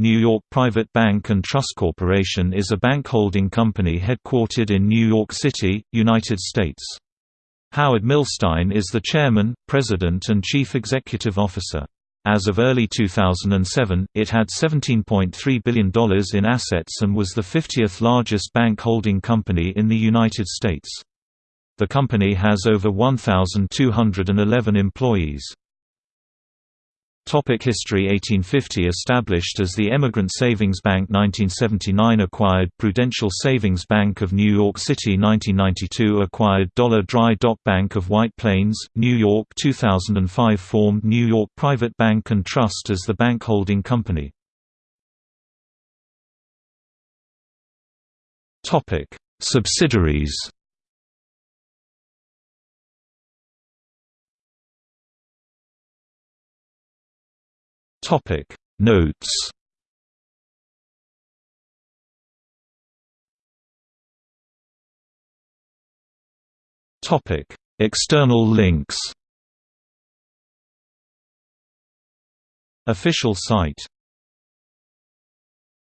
New York Private Bank and Trust Corporation is a bank holding company headquartered in New York City, United States. Howard Milstein is the chairman, president and chief executive officer. As of early 2007, it had $17.3 billion in assets and was the 50th largest bank holding company in the United States. The company has over 1,211 employees. Topic History 1850 Established as the Emigrant Savings Bank 1979 Acquired Prudential Savings Bank of New York City 1992 Acquired Dollar Dry Dock Bank of White Plains, New York 2005 Formed New York Private Bank and Trust as the bank holding company. Subsidiaries Topic. Notes. Topic. External links. Official site